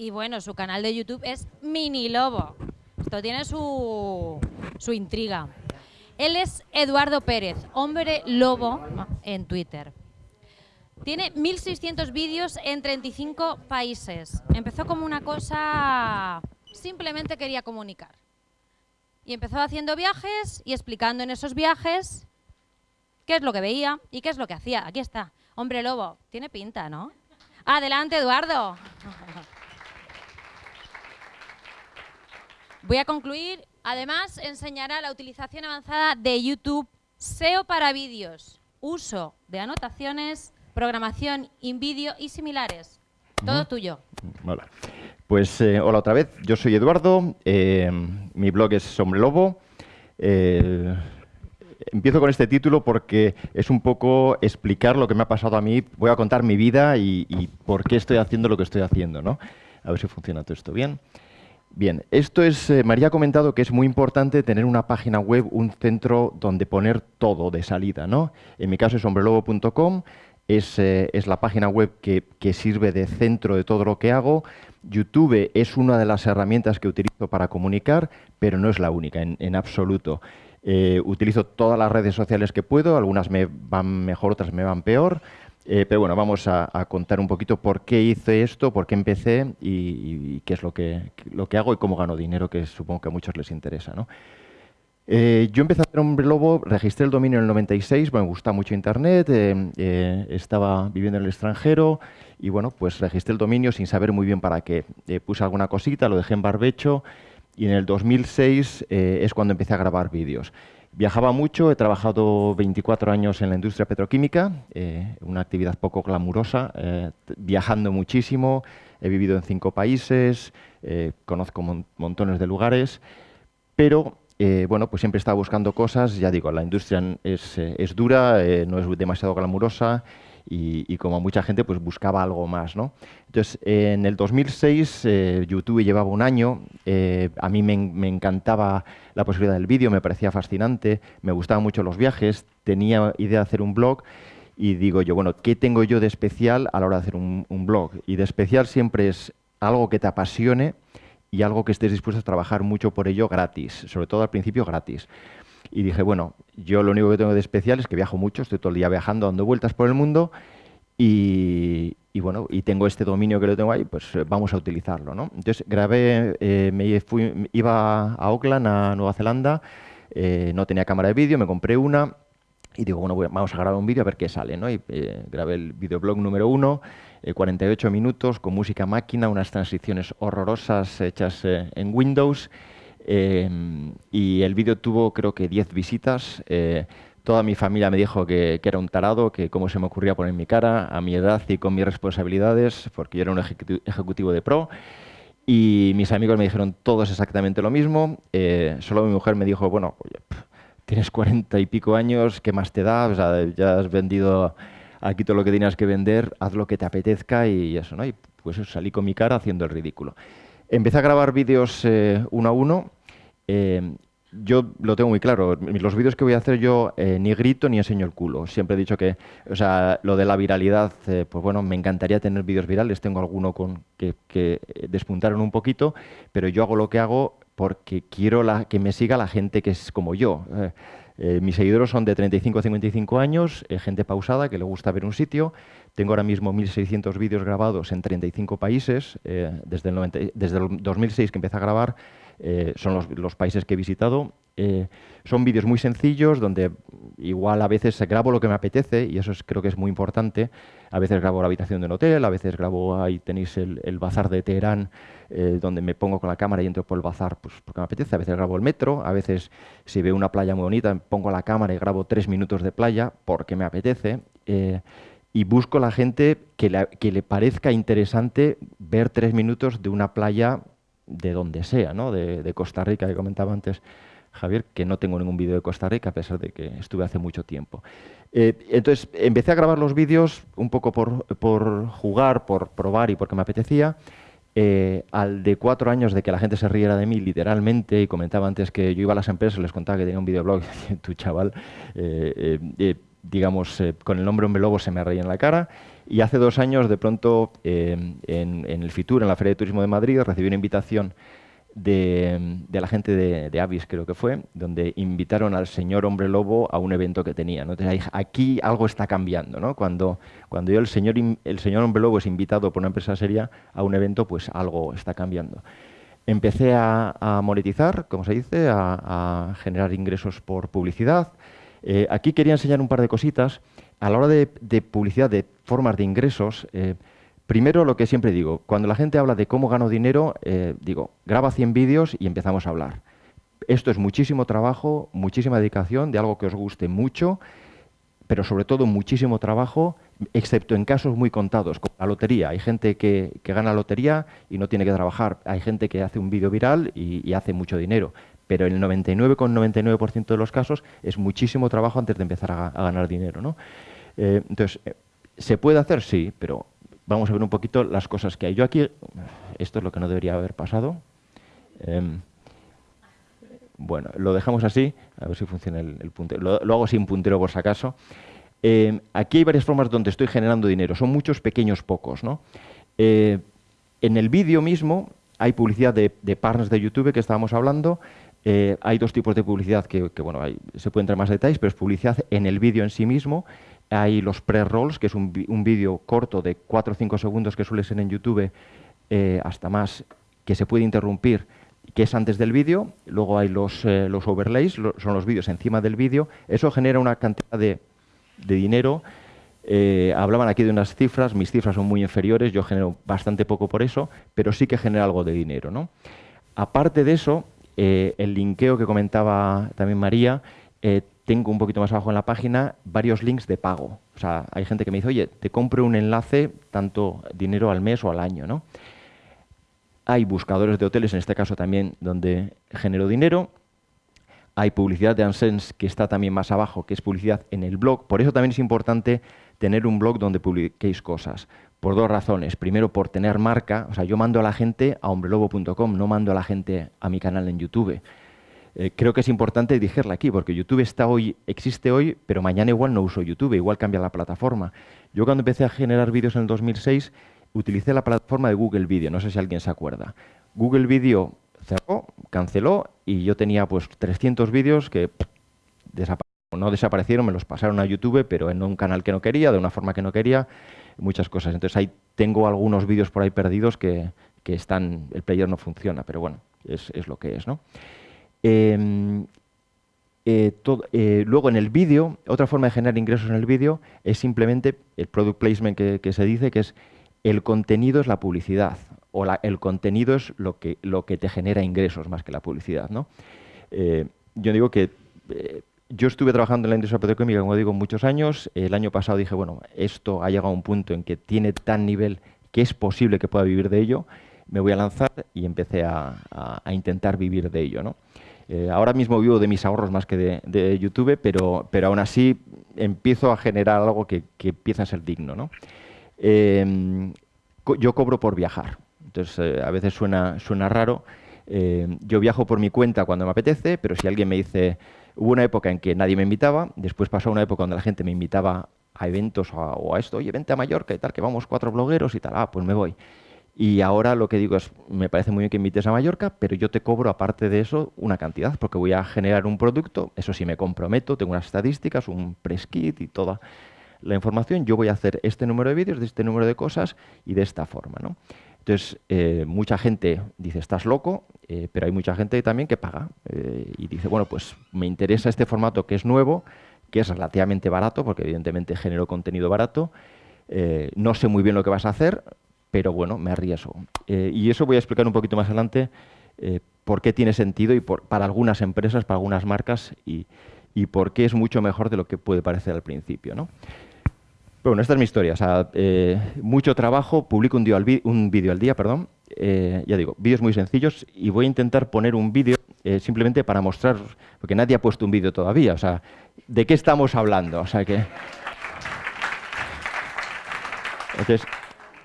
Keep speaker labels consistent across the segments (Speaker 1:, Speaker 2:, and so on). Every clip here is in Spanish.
Speaker 1: Y bueno, su canal de YouTube es Mini Lobo. Esto tiene su, su intriga. Él es Eduardo Pérez, hombre lobo en Twitter. Tiene 1.600 vídeos en 35 países. Empezó como una cosa, simplemente quería comunicar. Y empezó haciendo viajes y explicando en esos viajes qué es lo que veía y qué es lo que hacía. Aquí está, hombre lobo. Tiene pinta, ¿no? Adelante, Eduardo. Voy a concluir. Además, enseñará la utilización avanzada de YouTube, SEO para vídeos, uso de anotaciones, programación in vídeo y similares. Todo tuyo.
Speaker 2: Hola. Pues eh, hola otra vez, yo soy Eduardo, eh, mi blog es Sombre Lobo. Eh, empiezo con este título porque es un poco explicar lo que me ha pasado a mí. Voy a contar mi vida y, y por qué estoy haciendo lo que estoy haciendo, ¿no? A ver si funciona todo esto bien. Bien, esto es, eh, María ha comentado que es muy importante tener una página web, un centro donde poner todo de salida, ¿no? En mi caso es hombrelobo.com, es, eh, es, la página web que, sirve de centro de todo lo que hago. YouTube es una de las herramientas que utilizo para comunicar, pero no es la única, en, en absoluto. Eh, utilizo todas las redes sociales que puedo, algunas me van mejor, otras me van peor. Eh, pero bueno, vamos a, contar un poquito por qué hice esto, por qué empecé y, qué es lo que, lo que hago y cómo gano dinero, que supongo que a muchos les interesa. Eh, yo empecé a hacer Hombre Lobo, registré el dominio en el 96, me gusta mucho Internet, eh, estaba viviendo en el extranjero y bueno, pues registré el dominio sin saber muy bien para qué. Puse alguna cosita, lo dejé en barbecho y en el 2006 eh, es cuando empecé a grabar vídeos. Viajaba mucho, he trabajado 24 años en la industria petroquímica, eh, una actividad poco glamurosa, eh, viajando muchísimo, he vivido en cinco países, eh, conozco mon montones de lugares, pero bueno, pues siempre estaba buscando cosas, ya digo, la industria es dura, no es demasiado glamurosa y, como mucha gente pues buscaba algo más. ¿no? Entonces, en el 2006 eh, YouTube llevaba un año, eh, a mí me, me, encantaba la posibilidad del vídeo, me parecía fascinante, me gustaban mucho los viajes, tenía idea de hacer un blog y digo yo, bueno, ¿qué tengo yo de especial a la hora de hacer un, un blog? Y de especial siempre es algo que te apasione y algo que estés dispuesto a trabajar mucho por ello gratis, sobre todo al principio gratis. Y dije, bueno, yo lo único que tengo de especial es que viajo mucho, estoy todo el día viajando, dando vueltas por el mundo y, y bueno, y tengo este dominio que lo tengo ahí, pues eh, vamos a utilizarlo, ¿no? Entonces grabé, eh, me fui, iba a Auckland, a Nueva Zelanda, eh, no tenía cámara de vídeo, me compré una y digo, bueno, vamos a grabar un vídeo a ver qué sale, ¿no? Y eh, grabé el videoblog número uno, 48 minutos, con música máquina, unas transiciones horrorosas hechas en Windows, eh, y el vídeo tuvo creo que 10 visitas. Eh, toda mi familia me dijo que, que, era un tarado, que cómo se me ocurría poner mi cara a mi edad y con mis responsabilidades, porque yo era un ejecutivo de pro. Y mis amigos me dijeron todos exactamente lo mismo. Eh, solo mi mujer me dijo, bueno, oye, tienes cuarenta y pico años, ¿qué más te da? O sea, ya has vendido aquí todo lo que tenías que vender, haz lo que te apetezca y eso, ¿no? Y pues salí con mi cara haciendo el ridículo. Empecé a grabar vídeos eh, uno a uno eh, yo lo tengo muy claro, los vídeos que voy a hacer yo eh, ni grito ni enseño el culo. Siempre he dicho que, o sea, lo de la viralidad, eh, pues bueno, me encantaría tener vídeos virales, tengo alguno con que, que, despuntaron un poquito, pero yo hago lo que hago porque quiero la, que me siga la gente que es como yo. Eh, eh, mis seguidores son de 35 a 55 años, eh, gente pausada que le gusta ver un sitio. Tengo ahora mismo 1.600 vídeos grabados en 35 países. Eh, desde, el 90, desde, el 2006 que empecé a grabar, son los, países que he visitado. son vídeos muy sencillos donde igual a veces grabo lo que me apetece y eso es, creo que es muy importante. A veces grabo la habitación de un hotel, a veces grabo, ahí tenéis el, el bazar de Teherán, eh, donde me pongo con la cámara y entro por el bazar pues, porque me apetece. A veces grabo el metro, a veces si veo una playa muy bonita pongo la cámara y grabo tres minutos de playa porque me apetece. Eh, y busco la gente que, le parezca interesante ver tres minutos de una playa de donde sea, ¿no? de, de Costa Rica, que comentaba antes Javier, que no tengo ningún vídeo de Costa Rica, a pesar de que estuve hace mucho tiempo. Eh, entonces, empecé a grabar los vídeos un poco por, por, jugar, por probar y porque me apetecía. Eh, al de cuatro años de que la gente se riera de mí, literalmente, y comentaba antes que yo iba a las empresas, les contaba que tenía un videoblog, tu chaval, eh, eh, digamos, con el nombre Hombre Lobo se me reía en la cara. Y hace dos años, de pronto, en, el FITUR, en la Feria de Turismo de Madrid, recibí una invitación de, la gente de, Avis, creo que fue, donde invitaron al señor Hombre Lobo a un evento que tenía. Entonces, aquí algo está cambiando. ¿no? Cuando, cuando yo, el señor, el señor Hombre Lobo es invitado por una empresa seria a un evento, pues algo está cambiando. Empecé a, monetizar, como se dice, a, generar ingresos por publicidad. Eh, aquí quería enseñar un par de cositas. A la hora de, publicidad, de formas de ingresos, eh, Primero, lo que siempre digo, cuando la gente habla de cómo gano dinero, eh, digo, graba 100 vídeos y empezamos a hablar. Esto es muchísimo trabajo, muchísima dedicación de algo que os guste mucho, pero sobre todo muchísimo trabajo, excepto en casos muy contados, como la lotería. Hay gente que, gana lotería y no tiene que trabajar. Hay gente que hace un vídeo viral y, hace mucho dinero. Pero el 99,99% de los casos es muchísimo trabajo antes de empezar a, ganar dinero. ¿no? Eh, entonces, eh, ¿se puede hacer? Sí, pero vamos a ver un poquito las cosas que hay. Yo aquí, esto es lo que no debería haber pasado. Em, bueno, lo dejamos así, a ver si funciona el, puntero. Lo, hago sin puntero por si acaso. Em, aquí hay varias formas donde estoy generando dinero. Son muchos, pequeños, pocos. ¿no? Eh, en el vídeo mismo hay publicidad de, partners de YouTube que estábamos hablando. Eh, hay dos tipos de publicidad que, bueno, se pueden entrar más detalles, pero es publicidad en el vídeo en sí mismo hay los pre-rolls, que es un, vídeo corto de 4 o 5 segundos que suele ser en YouTube, eh, hasta más, que se puede interrumpir, que es antes del vídeo. Luego hay los, eh, overlays, son los vídeos encima del vídeo. Eso genera una cantidad de, dinero. Eh, hablaban aquí de unas cifras, mis cifras son muy inferiores, yo genero bastante poco por eso, pero sí que genera algo de dinero. ¿no? Aparte de eso, el linkeo que comentaba también María, tengo un poquito más abajo en la página varios links de pago. O sea, hay gente que me dice, oye, te compro un enlace, tanto dinero al mes o al año, ¿no? Hay buscadores de hoteles, en este caso también, donde genero dinero. Hay publicidad de AdSense, que está también más abajo, que es publicidad en el blog. Por eso también es importante tener un blog donde publiquéis cosas. Por dos razones. Primero, por tener marca. O sea, yo mando a la gente a hombrelobo.com, no mando a la gente a mi canal en YouTube. Eh, creo que es importante digerla aquí, porque YouTube está hoy, existe hoy, pero mañana igual no uso YouTube, igual cambia la plataforma. Yo cuando empecé a generar vídeos en el 2006, utilicé la plataforma de Google Video, no sé si alguien se acuerda. Google Video cerró, canceló, y yo tenía pues 300 vídeos que no desaparecieron, me los pasaron a YouTube, pero en un canal que no quería, de una forma que no quería, muchas cosas. Entonces ahí tengo algunos vídeos por ahí perdidos que, están, el player no funciona, pero bueno, es, es lo que es, ¿no? Em, eh, eh, luego en el vídeo, otra forma de generar ingresos en el vídeo es simplemente el product placement que, se dice, que es el contenido es la publicidad, o el contenido es lo que, lo que te genera ingresos más que la publicidad. ¿no? Eh, yo digo que yo estuve trabajando en la industria petroquímica, como digo, muchos años. El año pasado dije, bueno, esto ha llegado a un punto en que tiene tan nivel que es posible que pueda vivir de ello. Me voy a lanzar y empecé a, intentar vivir de ello. Eh, ahora mismo vivo de mis ahorros más que de, YouTube, pero, pero aún así empiezo a generar algo que, empieza a ser digno. ¿no? Em, yo cobro por viajar, entonces eh, a veces suena, suena raro. Em, yo viajo por mi cuenta cuando me apetece, pero si alguien me dice, hubo una época en que nadie me invitaba, después pasó una época donde la gente me invitaba a eventos o a, o a esto, oye, vente a Mallorca y tal, que vamos cuatro blogueros y tal, ah, pues me voy. Y ahora lo que digo es, me parece muy bien que invites a Mallorca, pero yo te cobro aparte de eso una cantidad, porque voy a generar un producto, eso sí me comprometo, tengo unas estadísticas, un press kit y toda la información, yo voy a hacer este número de vídeos, de este número de cosas y de esta forma. ¿no? Entonces, eh, mucha gente dice, estás loco, eh, pero hay mucha gente también que paga eh, y dice, bueno, pues me interesa este formato que es nuevo, que es relativamente barato, porque evidentemente genero contenido barato, no sé muy bien lo que vas a hacer, pero bueno, me arriesgo. Y eso voy a explicar un poquito más adelante por qué tiene sentido y para algunas empresas, para algunas marcas y, por qué es mucho mejor de lo que puede parecer al principio. ¿no? Bueno, esta es mi historia. Eh, mucho trabajo, publico un, un vídeo al día, perdón. ya digo, vídeos muy sencillos y voy a intentar poner un vídeo simplemente para mostrar, porque nadie ha puesto un vídeo todavía. O sea, ¿de qué estamos hablando? O sea que... Entonces,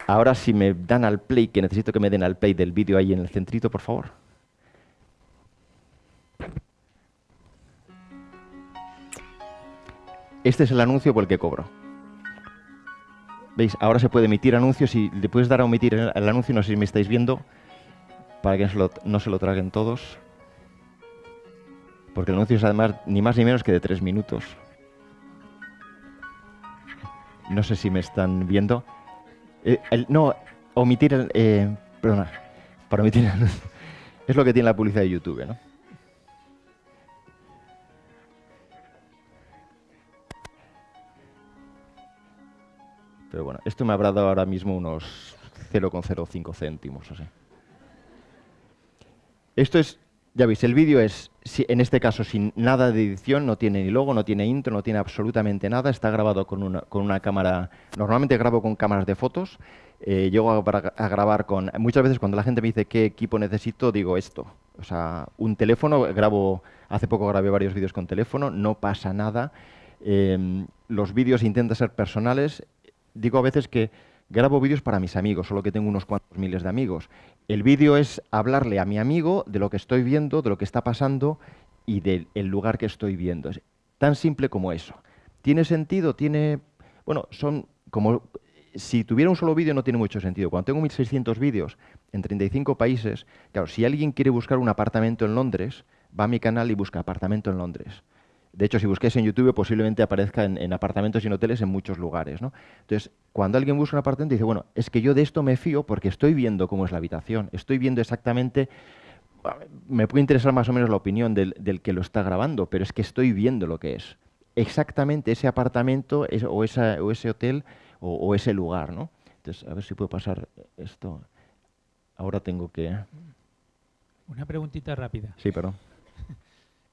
Speaker 2: Ahora si me dan al play, que necesito que me den al play del vídeo ahí en el centrito, por favor. Este es el anuncio por el que cobro. ¿Veis? Ahora se puede emitir anuncios y le puedes dar a omitir el, anuncio, no sé si me estáis viendo, para que no se lo, traguen todos. Porque el anuncio es además ni más ni menos que de tres minutos. No sé si me están viendo. Eh, no, omitir el... eh, perdona, para omitir el anuncio. Es lo que tiene la publicidad de YouTube, ¿no? Pero bueno, esto me habrá dado ahora mismo unos 0,05 céntimos, así. Esto es, ya veis, el vídeo es, en este caso, sin nada de edición, no tiene ni logo, no tiene intro, no tiene absolutamente nada, está grabado con una, con una cámara, normalmente grabo con cámaras de fotos, eh, llego a, gra- a grabar con, muchas veces cuando la gente me dice qué equipo necesito, digo esto, o sea, un teléfono, grabo, hace poco grabé varios vídeos con teléfono, no pasa nada, eh, los vídeos intentan ser personales, digo a veces que grabo vídeos para mis amigos, solo que tengo unos cuantos miles de amigos. El vídeo es hablarle a mi amigo de lo que estoy viendo, de lo que está pasando y del el lugar que estoy viendo. Es tan simple como eso. ¿Tiene sentido? Tiene... Bueno, son como... Si tuviera un solo vídeo no tiene mucho sentido. Cuando tengo 1.600 vídeos en 35 países, claro, si alguien quiere buscar un apartamento en Londres, va a mi canal y busca apartamento en Londres. De hecho, si busquéis en YouTube, posiblemente aparezca en, en apartamentos y en hoteles en muchos lugares. ¿no? Entonces, cuando alguien busca un apartamento, dice, bueno, es que yo de esto me fío porque estoy viendo cómo es la habitación, estoy viendo exactamente, me puede interesar más o menos la opinión del, del que lo está grabando, pero es que estoy viendo lo que es. Exactamente ese apartamento es- o, esa- o ese hotel o, o ese lugar. ¿no? Entonces, a ver si puedo pasar esto. Ahora tengo que...
Speaker 3: Una preguntita rápida.
Speaker 2: Sí, perdón.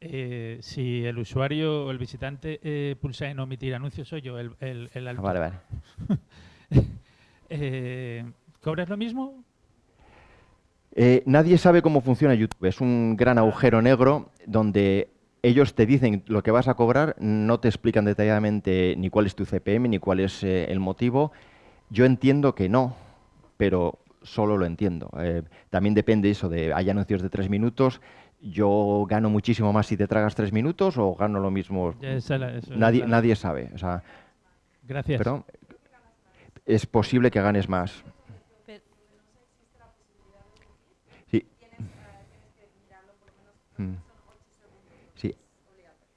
Speaker 3: Eh, si el usuario o el visitante eh, pulsa en omitir anuncios, soy yo, el, el, el
Speaker 2: Ah, vale, vale.
Speaker 3: Eh, ¿Cobras lo mismo?
Speaker 2: Eh, nadie sabe cómo funciona YouTube. Es un gran agujero negro donde ellos te dicen lo que vas a cobrar, no te explican detalladamente ni cuál es tu CPM ni cuál es eh, el motivo. Yo entiendo que no, pero solo lo entiendo. Eh, también depende eso de, hay anuncios de tres minutos. Yo gano muchísimo más si te tragas tres minutos o gano lo mismo.
Speaker 3: Esa la-
Speaker 2: Nadie,
Speaker 3: la-
Speaker 2: nadie sabe. O sea,
Speaker 3: Gracias.
Speaker 2: pero es posible que ganes más. Sí. Mm. Sí.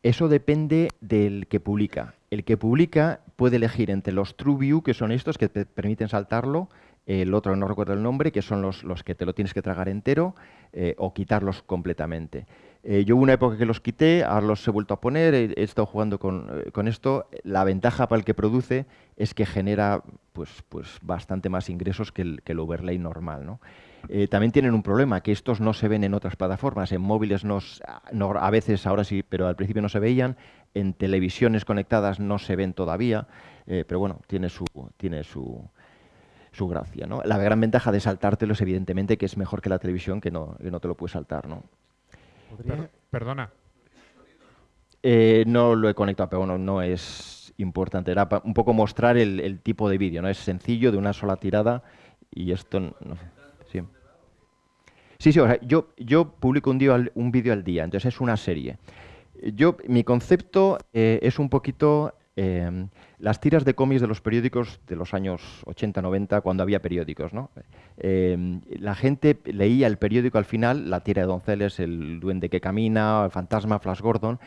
Speaker 2: Eso depende del que publica. El que publica puede elegir entre los True View, que son estos que te permiten saltarlo, el otro no recuerdo el nombre, que son los, los que te lo tienes que tragar entero, eh, o quitarlos completamente. Eh, yo hubo una época que los quité, ahora los he vuelto a poner, he, estado jugando con, eh, con esto. La ventaja para el que produce es que genera pues, pues bastante más ingresos que el, overlay normal. ¿no? También tienen un problema, que estos no se ven en otras plataformas. En móviles no a veces, ahora sí, pero al principio no se veían. En televisiones conectadas no se ven todavía. pero bueno, tiene su, tiene su, su gracia. ¿no? La gran ventaja de saltártelo es evidentemente que es mejor que la televisión, que no, que no te lo puedes saltar. ¿no?
Speaker 4: Per- perdona,
Speaker 2: Eh, no lo he conectado, pero bueno, no es importante. Era un poco mostrar el, el tipo de vídeo, ¿no? Es sencillo, de una sola tirada, y esto... No, sí. Sí, sí, o sea, yo, yo publico un, día un vídeo al día, entonces es una serie. Yo, mi concepto eh, es un poquito eh, las tiras de cómics de los periódicos de los años 80-90, cuando había periódicos. ¿no? Eh, la gente leía el periódico al final, la tira de Donceles, el duende que camina, el fantasma, Flash Gordon.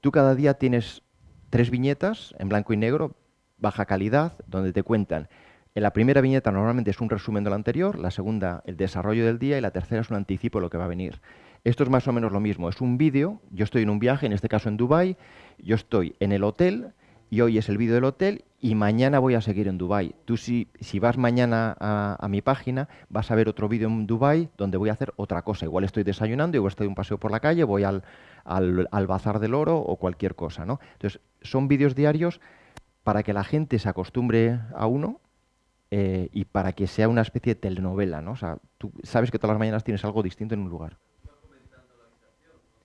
Speaker 2: Tú cada día tienes tres viñetas en blanco y negro, baja calidad, donde te cuentan. En la primera viñeta normalmente es un resumen de lo anterior, la segunda el desarrollo del día y la tercera es un anticipo de lo que va a venir. Esto es más o menos lo mismo, es un vídeo, yo estoy en un viaje, en este caso en Dubai, yo estoy en el hotel y hoy es el vídeo del hotel y mañana voy a seguir en Dubai. Tú si, si vas mañana a, a mi página vas a ver otro vídeo en Dubai donde voy a hacer otra cosa. Igual estoy desayunando, igual estoy un paseo por la calle, voy al, al, al bazar del oro o cualquier cosa. ¿no? Entonces son vídeos diarios para que la gente se acostumbre a uno eh, y para que sea una especie de telenovela, ¿no? O sea, tú sabes que todas las mañanas tienes algo distinto en un lugar.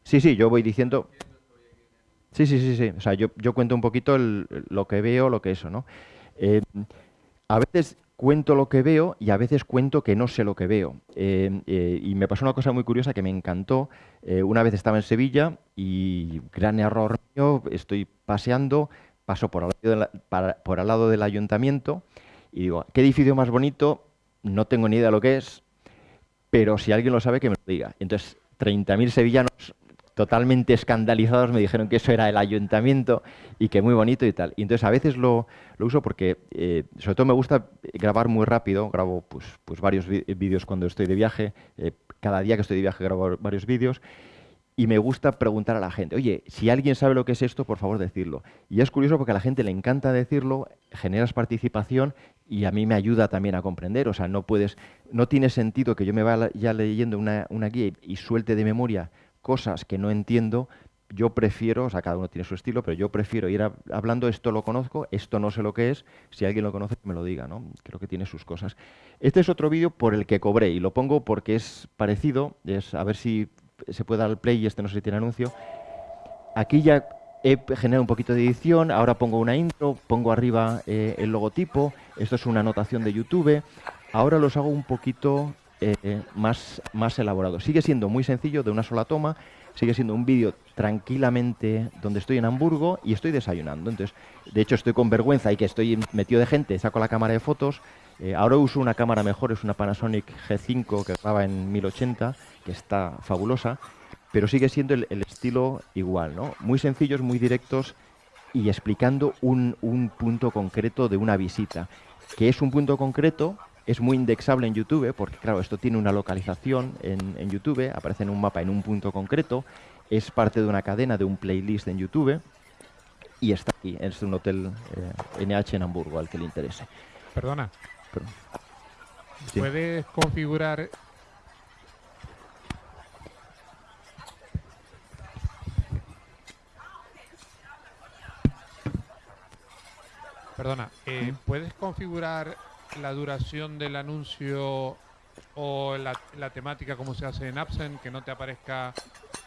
Speaker 2: Sí, sí, yo voy diciendo... Sí, sí, sí, sí. O sea, yo, yo cuento un poquito el- lo que veo, lo que eso, ¿no? Eh, a veces cuento lo que veo y a veces cuento que no sé lo que veo. Eh, eh, y me pasó una cosa muy curiosa que me encantó. Una vez estaba en Sevilla y, gran error mío, estoy paseando, paso por al lado, la- para- por al lado del ayuntamiento y digo, ¿qué edificio más bonito? No tengo ni idea de lo que es, pero si alguien lo sabe, que me lo diga. Entonces, 30.000 sevillanos totalmente escandalizados me dijeron que eso era el ayuntamiento y que muy bonito y tal. Y entonces a veces lo, uso porque, eh, sobre todo me gusta grabar muy rápido, grabo pues, pues varios vídeos cuando estoy de viaje, eh, cada día que estoy de viaje grabo varios vídeos, y me gusta preguntar a la gente, oye, si alguien sabe lo que es esto, por favor decirlo. Y es curioso porque a la gente le encanta decirlo, generas participación y a mí me ayuda también a comprender. O sea, no puedes, no tiene sentido que yo me vaya ya leyendo una, una guía y suelte de memoria cosas que no entiendo, yo prefiero, o sea, cada uno tiene su estilo, pero yo prefiero ir hablando, esto lo conozco, esto no sé lo que es, si alguien lo conoce, me lo diga, ¿no? Creo que tiene sus cosas. Este es otro vídeo por el que cobré, y lo pongo porque es parecido, es a ver si se puede dar el play, y este no sé si tiene anuncio. Aquí ya he generado un poquito de edición, ahora pongo una intro, pongo arriba eh, el logotipo, esto es una anotación de YouTube, ahora los hago un poquito eh, más, más elaborado. Sigue siendo muy sencillo, de una sola toma, sigue siendo un vídeo tranquilamente donde estoy en Hamburgo y estoy desayunando. Entonces, de hecho, estoy con vergüenza y que estoy metido de gente, saco la cámara de fotos. Eh, ahora uso una cámara mejor, es una Panasonic G5 que graba en 1080, que está fabulosa, pero sigue siendo el, estilo igual, ¿no? Muy sencillos, muy directos y explicando un, un punto concreto de una visita, que es un punto concreto es muy indexable en YouTube porque, claro, esto tiene una localización en, YouTube, aparece en un mapa en un punto concreto, es parte de una cadena, de un playlist en YouTube y está aquí. Es un hotel NH eh, en Hamburgo al que le interese.
Speaker 4: Perdona. ¿Puedes configurar Perdona, eh, ¿puedes configurar la duración del anuncio o la, temática como se hace en Absent, que no te aparezca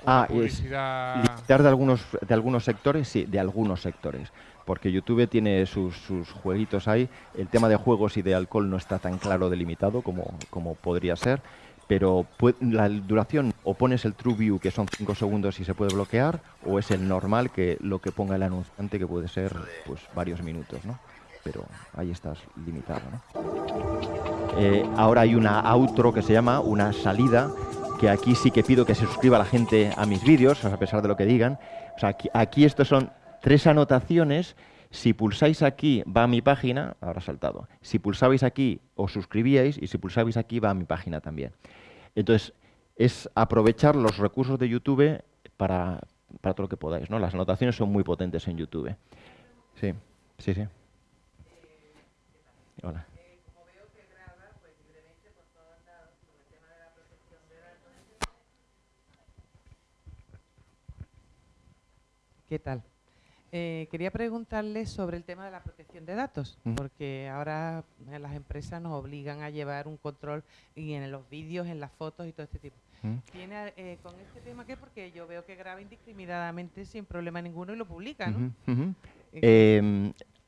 Speaker 2: ah, publicidad. limitar de algunos, de algunos sectores, sí, de algunos sectores. Porque YouTube tiene sus, sus, jueguitos ahí. El tema de juegos y de alcohol no está tan claro delimitado como, como podría ser. Pero la duración, o pones el True View, que son 5 segundos y se puede bloquear, o es el normal, que lo que ponga el anunciante, que puede ser pues varios minutos, ¿no? Pero ahí estás limitado. Eh, ahora hay una outro que se llama una salida, que aquí sí que pido que se suscriba la gente a mis vídeos, a pesar de lo que digan. O sea, aquí, aquí estos son tres anotaciones. Si pulsáis aquí va a mi página, ahora saltado. Si pulsabais aquí os suscribíais y si pulsabais aquí va a mi página también. Entonces, es aprovechar los recursos de YouTube para, para todo lo que podáis. ¿no? Las anotaciones son muy potentes en YouTube. Sí, sí, sí. Hola. como veo que graba, pues libremente por todos lados, sobre el tema de la protección de datos.
Speaker 5: ¿Qué tal? Eh, quería preguntarle sobre el tema de la protección de datos, porque ahora eh, las empresas nos obligan a llevar un control y en los vídeos, en las fotos y todo este tipo. ¿Tiene eh, con este tema qué? Porque yo veo que graba indiscriminadamente sin problema ninguno y lo publica, ¿no?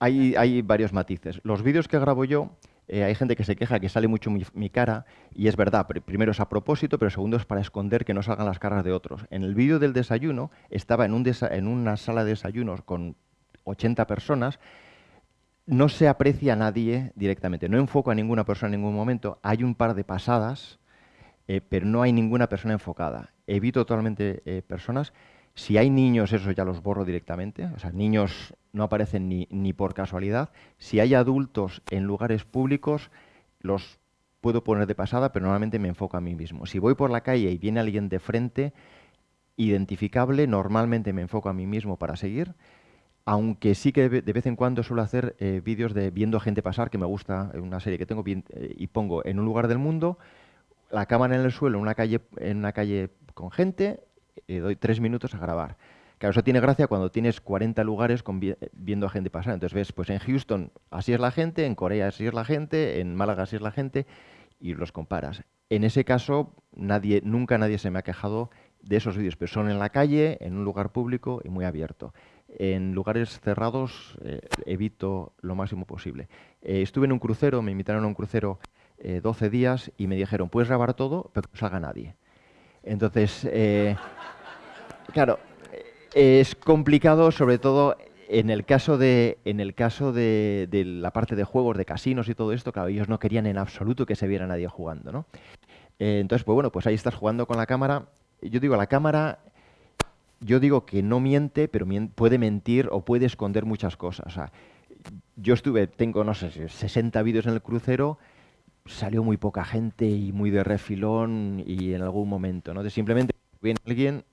Speaker 2: Hay, varios matices. Los vídeos que grabo yo, eh, hay gente que se queja que sale mucho mi, cara, y es verdad, primero es a propósito, pero segundo es para esconder que no salgan las caras de otros. En el vídeo del desayuno, estaba en, un en una sala de desayunos con 80 personas, no se aprecia a nadie directamente, no enfoco a ninguna persona en ningún momento, hay un par de pasadas, eh, pero no hay ninguna persona enfocada. Evito totalmente eh, personas. Si hay niños, eso ya los borro directamente. O sea, niños no aparecen ni, ni por casualidad. Si hay adultos en lugares públicos, los puedo poner de pasada, pero normalmente me enfoco a mí mismo. Si voy por la calle y viene alguien de frente, identificable, normalmente me enfoco a mí mismo para seguir, aunque sí que de vez en cuando suelo hacer eh, vídeos de viendo gente pasar, que me gusta, una serie que tengo, eh, y pongo en un lugar del mundo, la cámara en el suelo, en una calle, en una calle con gente, y doy tres minutos a grabar. Claro, eso tiene gracia cuando tienes 40 lugares viendo a gente pasar. Entonces ves, pues en Houston así es la gente, en Corea así es la gente, en Málaga así es la gente, y los comparas. En ese caso, nadie, nunca nadie se me ha quejado de esos vídeos, pero son en la calle, en un lugar público y muy abierto. En lugares cerrados eh, evito lo máximo posible. Eh, estuve en un crucero, me invitaron a un crucero 12 eh, días y me dijeron, puedes grabar todo, pero que no salga nadie. Entonces, claro, es complicado, sobre todo en el caso de, en el caso de, la parte de juegos, de casinos y todo esto, claro, ellos no querían en absoluto que se viera nadie jugando, ¿no? Eh, entonces, pues bueno, pues ahí estás jugando con la cámara. Yo digo, la cámara, yo digo que no miente, pero puede mentir o puede esconder muchas cosas. O sea, yo estuve, tengo, no sé, 60 vídeos en el crucero, salió muy poca gente y muy de refilón y en algún momento, ¿no? De simplemente viene alguien,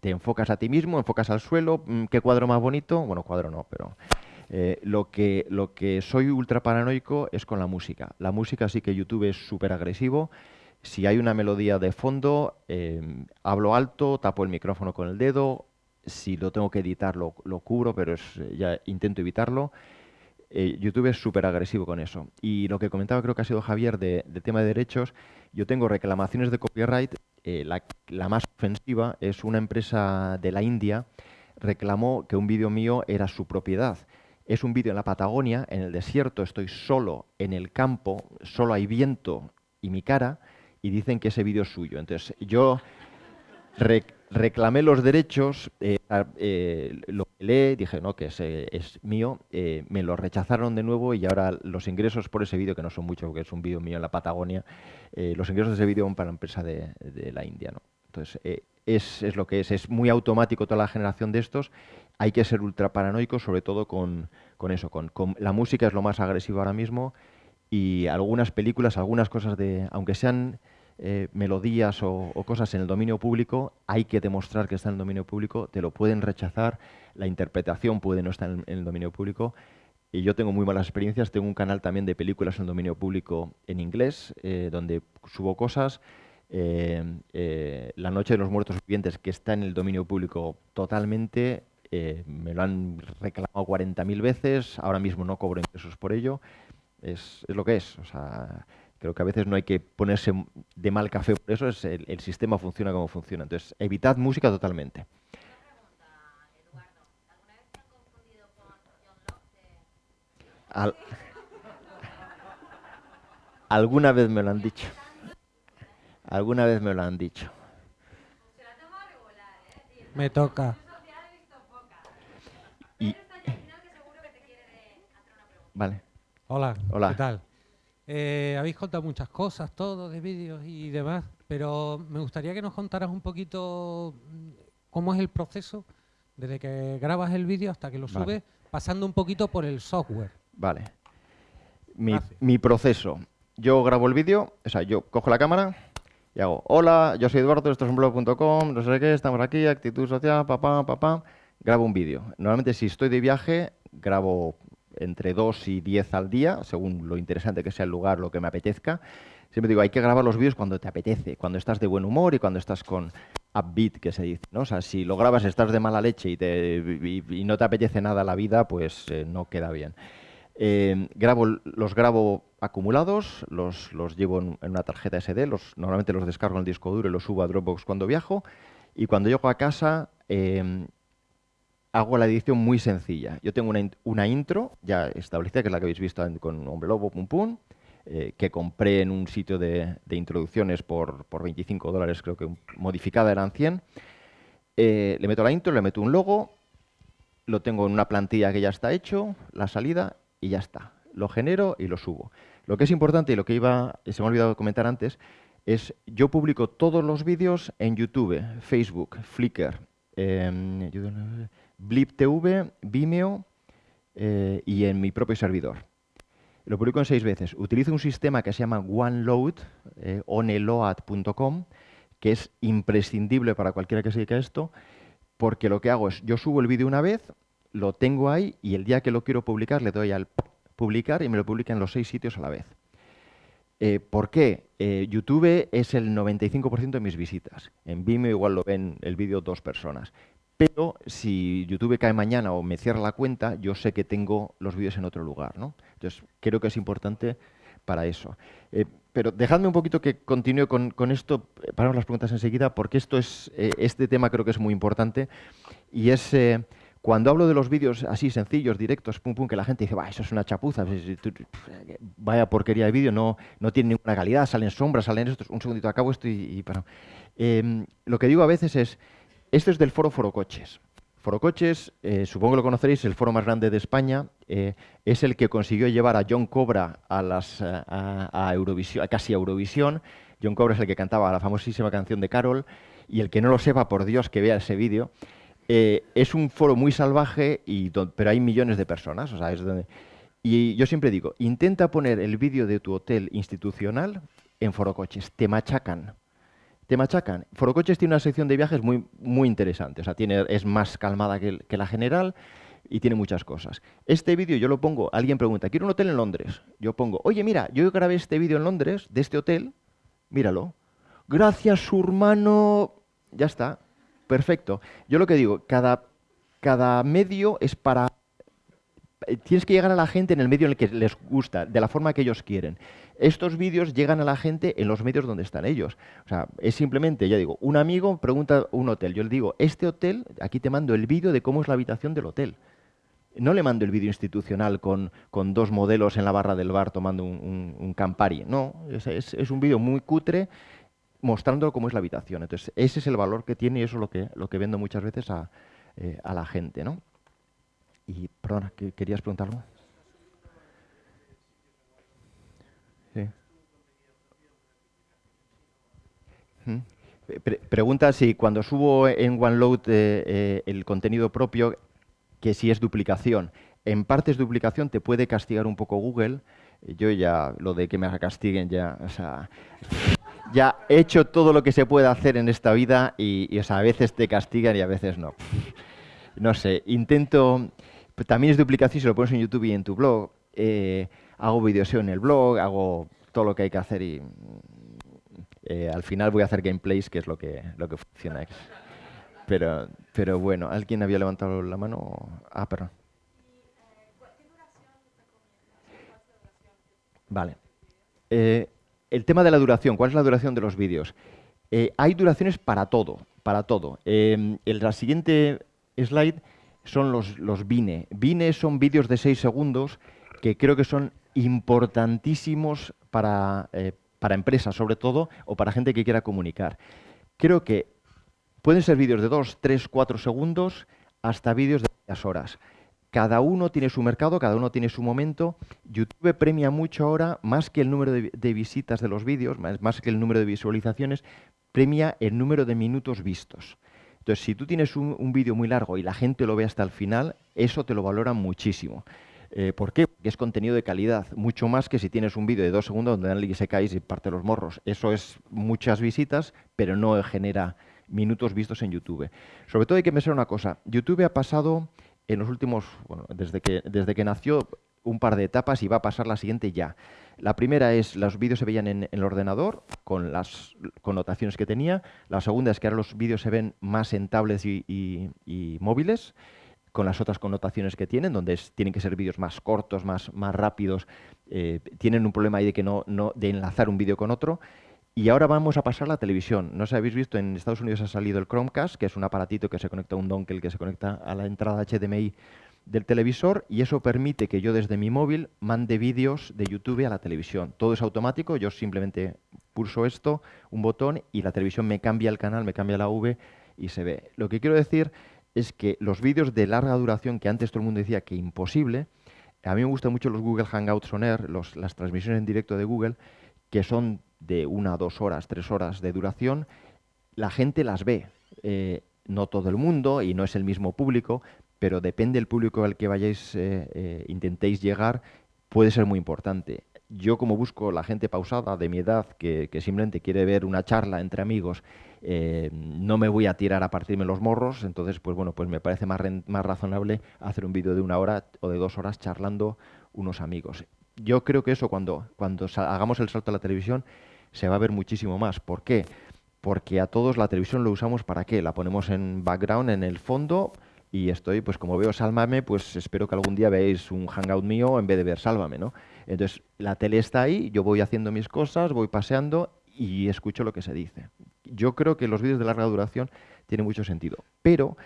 Speaker 2: te enfocas a ti mismo, enfocas al suelo, mm, qué cuadro más bonito, bueno, cuadro no, pero eh, lo, que, lo que soy ultra paranoico es con la música. La música sí que YouTube es súper agresivo. Si hay una melodía de fondo, em, hablo alto, tapo el micrófono con el dedo. Si lo tengo que editar, lo, lo cubro, pero es, ya intento evitarlo. Eh, YouTube es súper agresivo con eso. Y lo que comentaba creo que ha sido Javier de, tema de derechos, yo tengo reclamaciones de copyright, eh, la, más ofensiva es una empresa de la India, reclamó que un vídeo mío era su propiedad. Es un vídeo en la Patagonia, en el desierto, estoy solo en el campo, solo hay viento y mi cara, y dicen que ese vídeo es suyo. Entonces yo reclamé los derechos, eh, leí, dije no, que es, es mío, eh, me lo rechazaron de nuevo y ahora los ingresos por ese vídeo, que no son muchos, porque es un vídeo mío en la Patagonia, los ingresos de ese vídeo van para la empresa de, la India. Entonces, es, es, lo que es, es muy automático toda la generación de estos, hay que ser ultra paranoico, sobre todo con, con eso, con, con, la música es lo más agresivo ahora mismo y algunas películas, algunas cosas de, aunque sean eh, melodías o, cosas en el dominio público, hay que demostrar que está en el dominio público, te lo pueden rechazar, la interpretación puede no estar en, el dominio público. Y yo tengo muy malas experiencias, tengo un canal también de películas en el dominio público en inglés, eh, donde subo cosas. Eh, la Noche de los Muertos Vivientes, que está en el dominio público totalmente, me lo han reclamado 40.000 veces, ahora mismo no cobro ingresos por ello, es, es, lo que es. Creo que a veces no hay que ponerse de mal café por eso, es el, sistema funciona como funciona. Entonces, evitad música totalmente. alguna vez me lo han dicho. Alguna vez me lo han dicho.
Speaker 6: Me toca.
Speaker 2: Vale.
Speaker 6: Hola.
Speaker 2: Hola.
Speaker 6: ¿Qué tal? Eh, habéis contado muchas cosas, todo, de vídeos y demás, pero me gustaría que nos contaras un poquito mm, cómo es el proceso desde que grabas el vídeo hasta que lo subes, pasando un poquito por el software.
Speaker 2: Vale. Mi, proceso. Yo grabo el vídeo, o sea, yo cojo la cámara y hago, hola, yo soy Eduardo, esto es un blog.com, no sé qué, estamos aquí, actitud social, papá, papá, grabo un vídeo. Normalmente si estoy de viaje, grabo entre 2 y 10 al día, según lo interesante que sea el lugar, lo que me apetezca. Siempre digo, hay que grabar los vídeos cuando te apetece, cuando estás de buen humor y cuando estás con upbeat, que se dice. ¿no? O si lo grabas, estás de mala leche y, no te apetece nada la vida, pues eh, no queda bien. Eh, grabo, los grabo acumulados, los, los llevo en, una tarjeta SD, los, normalmente los descargo en el disco duro y los subo a Dropbox cuando viajo. Y cuando llego a casa, eh, hago la edición muy sencilla. Yo tengo una, intro ya establecida, que es la que habéis visto con Hombre Lobo, Pum Pum, eh, que compré en un sitio de, introducciones por, 25 dólares, creo que modificada eran 100. Eh, le meto la intro, le meto un logo, lo tengo en una plantilla que ya está hecho, la salida, y ya está. Lo genero y lo subo. Lo que es importante y lo que iba, se me ha olvidado comentar antes, es yo publico todos los vídeos en YouTube, Facebook, Flickr, em, Blip TV, Vimeo eh, y en mi propio servidor. Lo publico en seis veces. Utilizo un sistema que se llama OneLoad, eh, oneload.com, que es imprescindible para cualquiera que se dedique a esto, porque lo que hago es, yo subo el vídeo una vez, lo tengo ahí y el día que lo quiero publicar le doy al publicar y me lo publica en los seis sitios a la vez. Eh, ¿Por qué? YouTube es el 95% de mis visitas. En Vimeo igual lo ven el vídeo dos personas. Pero si YouTube cae mañana o me cierra la cuenta, yo sé que tengo los vídeos en otro lugar. ¿no? Entonces, creo que es importante para eso. Eh, pero dejadme un poquito que continúe con, esto, eh, paramos las preguntas enseguida, porque esto es, eh, este tema creo que es muy importante. Y es cuando hablo de los vídeos así sencillos, directos, pum pum, que la gente dice, va, eso es una chapuza, vaya porquería de vídeo, no, no tiene ninguna calidad, salen sombras, salen esto, un segundito acabo esto y, y para. Em, lo que digo a veces es, esto es del foro Foro Coches. Forocoches, eh, supongo que lo conoceréis, el foro más grande de España, eh, es el que consiguió llevar a John Cobra a, las, eh, a, Eurovisión, casi a Eurovisión. John Cobra es el que cantaba la famosísima canción de Carol, y el que no lo sepa, por Dios, que vea ese vídeo. es un foro muy salvaje, y pero hay millones de personas. Es y yo siempre digo, intenta poner el vídeo de tu hotel institucional en Forocoches, te machacan te machacan. Forocoches tiene una sección de viajes muy, muy interesante, o sea, tiene, es más calmada que, la general y tiene muchas cosas. Este vídeo yo lo pongo, alguien pregunta, quiero un hotel en Londres. Yo pongo, oye, mira, yo grabé este vídeo en Londres, de este hotel, míralo. Gracias, su hermano. Ya está, perfecto. Yo lo que digo, cada, cada medio es para tienes que llegar a la gente en el medio en el que les gusta, de la forma que ellos quieren. Estos vídeos llegan a la gente en los medios donde están ellos. O sea, es simplemente, ya digo, un amigo pregunta un hotel. Yo le digo, este hotel, aquí te mando el vídeo de cómo es la habitación del hotel. No le mando el vídeo institucional con, dos modelos en la barra del bar tomando un, Campari. No, es, un vídeo muy cutre mostrando cómo es la habitación. Entonces, ese es el valor que tiene y eso es lo que, lo que vendo muchas veces a, eh, a la gente. ¿no? Y, perdona, ¿querías preguntar algo? Pregunta si cuando subo en OneLoad eh, eh, el contenido propio, que si es duplicación. En parte es duplicación, te puede castigar un poco Google. Yo ya, lo de que me castiguen ya, o sea, ya he hecho todo lo que se puede hacer en esta vida y, a veces te castigan y a veces no. No sé, intento, también es duplicación si lo pones en YouTube y en tu blog. Eh, hago videos en el blog, hago todo lo que hay que hacer y eh, al final voy a hacer gameplays, que es lo que, lo que funciona. Pero, pero bueno, ¿alguien había levantado la mano? Ah, perdón. Vale. Eh, el tema de la duración, ¿cuál es la duración de los vídeos? hay duraciones para todo, para todo. el, la siguiente slide son los, los Vine. Vine son vídeos de 6 segundos que creo que son importantísimos para, eh, para empresas, sobre todo, o para gente que quiera comunicar. Creo que pueden ser vídeos de 2, 3, 4 segundos hasta vídeos de varias horas. Cada uno tiene su mercado, cada uno tiene su momento. YouTube premia mucho ahora, más que el número de, visitas de los vídeos, más que el número de visualizaciones, premia el número de minutos vistos. Entonces, si tú tienes un, vídeo muy largo y la gente lo ve hasta el final, eso te lo valora muchísimo. Eh, ¿Por qué? Porque es contenido de calidad, mucho más que si tienes un vídeo de dos segundos donde alguien se cae y parte los morros. Eso es muchas visitas, pero no genera minutos vistos en YouTube. Sobre todo hay que pensar una cosa, YouTube ha pasado en los últimos, bueno, desde que, desde que nació, un par de etapas y va a pasar la siguiente ya. La primera es, los vídeos se veían en, el ordenador con las connotaciones que tenía. La segunda es que ahora los vídeos se ven más en tablets y, móviles con las otras connotaciones que tienen, donde tienen que ser vídeos más cortos, más, más rápidos. Eh, tienen un problema ahí de, que no, de enlazar un vídeo con otro. Y ahora vamos a pasar a la televisión. No sé habéis visto, en Estados Unidos ha salido el Chromecast, que es un aparatito que se conecta a un dongle que se conecta a la entrada HDMI del televisor y eso permite que yo desde mi móvil mande vídeos de YouTube a la televisión. Todo es automático, yo simplemente pulso esto, un botón y la televisión me cambia el canal, me cambia la V y se ve. Lo que quiero decir es que los vídeos de larga duración, que antes todo el mundo decía que imposible, a mí me gustan mucho los Google Hangouts On Air, las transmisiones en directo de Google, que son de una, dos horas, tres horas de duración, la gente las ve. Eh, no todo el mundo y no es el mismo público, pero depende del público al que vayáis, eh, eh, intentéis llegar, puede ser muy importante. Yo como busco la gente pausada de mi edad que, simplemente quiere ver una charla entre amigos, eh, no me voy a tirar a partirme los morros, entonces pues bueno, pues me parece más, más razonable hacer un vídeo de una hora o de dos horas charlando unos amigos. Yo creo que eso cuando, cuando hagamos el salto a la televisión se va a ver muchísimo más. ¿Por qué? Porque a todos la televisión lo usamos para qué? La ponemos en background, en el fondo, y estoy, pues como veo Sálvame, pues espero que algún día veáis un hangout mío en vez de ver Sálvame, ¿no? Entonces, la tele está ahí, yo voy haciendo mis cosas, voy paseando y escucho lo que se dice. Yo creo que los vídeos de larga duración tienen mucho sentido, pero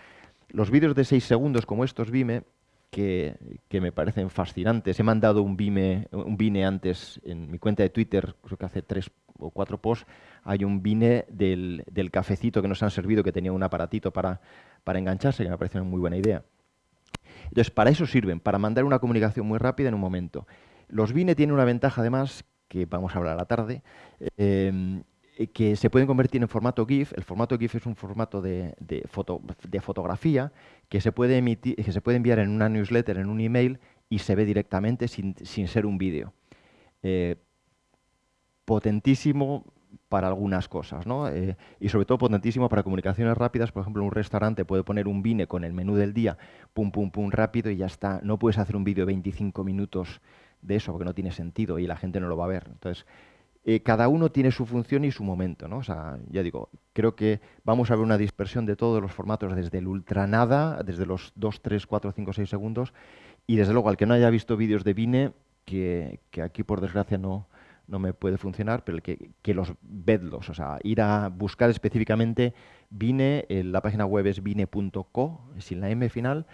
Speaker 2: los vídeos de 6 segundos como estos Vime, que, me parecen fascinantes, he mandado un Vime, un Vine antes en mi cuenta de Twitter, creo que hace tres o cuatro posts, hay un Vine del, del cafecito que nos han servido, que tenía un aparatito para para engancharse, que me parece una muy buena idea. Entonces, para eso sirven, para mandar una comunicación muy rápida en un momento. Los Vine tienen una ventaja, además, que vamos a hablar a la tarde, em, que se pueden convertir en formato GIF. El formato GIF es un formato de, de fotografía que se, puede emitir, que se puede enviar en una newsletter, en un email, y se ve directamente sin, ser un vídeo. Eh, potentísimo para algunas cosas, ¿no? Eh, y sobre todo potentísimo para comunicaciones rápidas. Por ejemplo, un restaurante puede poner un vine con el menú del día, pum, pum, pum, rápido y ya está. No puedes hacer un vídeo de 25 minutos de eso porque no tiene sentido y la gente no lo va a ver. Entonces, eh, cada uno tiene su función y su momento, ¿no? O sea, ya digo, creo que vamos a ver una dispersión de todos los formatos desde el ultranada, desde los 2, 3, 4, 5, 6 segundos y desde luego al que no haya visto vídeos de Vine, que, que aquí por desgracia no, no me puede funcionar, pero que, que, los vedlos, o sea, ir a buscar específicamente Vine, la página web es vine.co, sin la M final,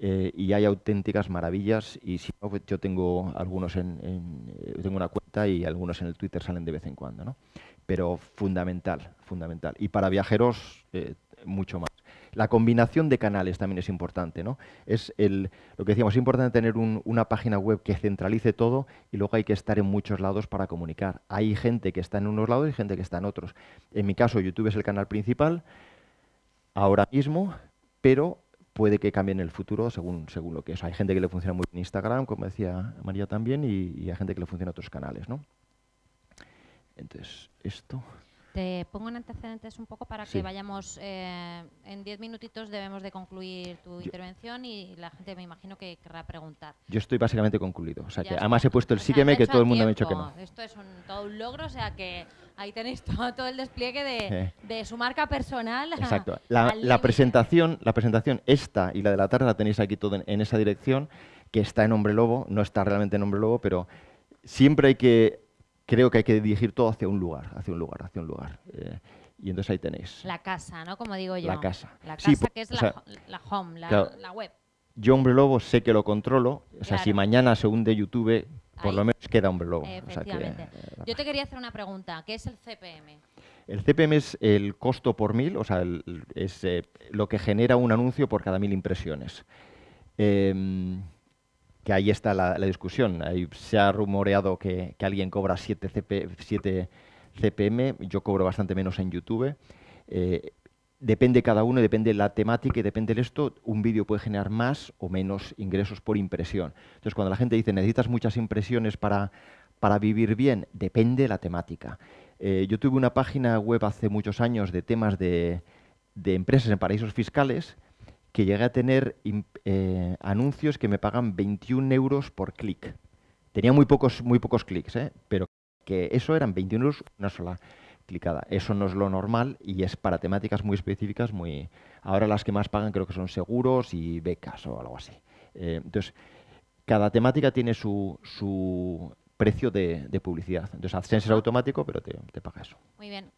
Speaker 2: eh, y hay auténticas maravillas y si no, pues yo tengo algunos en, eh, tengo una cuenta y algunos en el Twitter salen de vez en cuando, ¿no? Pero fundamental, fundamental. Y para viajeros, eh, mucho más. La combinación de canales también es importante, ¿no? Es el, lo que decíamos, es importante tener una página web que centralice todo y luego hay que estar en muchos lados para comunicar. Hay gente que está en unos lados y gente que está en otros. En mi caso, YouTube es el canal principal ahora mismo, pero puede que cambie en el futuro según, según lo que es. Hay gente que le funciona muy bien Instagram, como decía María también, y, hay gente que le funciona otros canales, ¿no? Entonces, esto...
Speaker 1: Te pongo en antecedentes un poco para que vayamos. Eh, en diez minutitos debemos de concluir tu intervención y la gente me imagino que querrá preguntar.
Speaker 2: Yo estoy básicamente concluido. O sea, que además he puesto el sígueme que todo el mundo me ha dicho que no.
Speaker 1: Esto es un, todo un logro, o sea que ahí tenéis todo, el despliegue de, de, su marca personal.
Speaker 2: Exacto. La, presentación, la presentación esta y la de la tarde la tenéis aquí todo en esa dirección, que está en Hombre Lobo, no está realmente en Hombre Lobo, pero siempre hay que creo que hay que dirigir todo hacia un lugar, hacia un lugar, hacia un lugar. Eh, y entonces ahí tenéis.
Speaker 1: La casa, ¿no? Como digo yo.
Speaker 2: La casa.
Speaker 1: La casa que es la, home, la, web.
Speaker 2: Yo, Hombre Lobo, sé que lo controlo. O sea, si mañana se hunde YouTube, por lo menos queda Hombre Lobo.
Speaker 1: Efectivamente. Eh, yo te quería hacer una pregunta. ¿Qué es el CPM?
Speaker 2: El CPM es el costo por mil, o sea, es eh, lo que genera un anuncio por cada mil impresiones. Em, que ahí está la, discusión. Se ha rumoreado que, alguien cobra 7, CPM, yo cobro bastante menos en YouTube. Eh, depende cada uno, depende la temática y depende de esto, un vídeo puede generar más o menos ingresos por impresión. Entonces, cuando la gente dice, necesitas muchas impresiones para, para vivir bien, depende de la temática. Eh, yo tuve una página web hace muchos años de temas de, de empresas en paraísos fiscales que llegué a tener eh, anuncios que me pagan 21 euros por clic. Tenía muy pocos, muy pocos clics, ¿eh? pero que eso eran 21 euros una sola clicada. Eso no es lo normal y es para temáticas muy específicas. muy Ahora las que más pagan creo que son seguros y becas o algo así. Eh, entonces, cada temática tiene su, su precio de, publicidad. Entonces, AdSense es automático, pero te, te paga eso.
Speaker 1: Muy bien.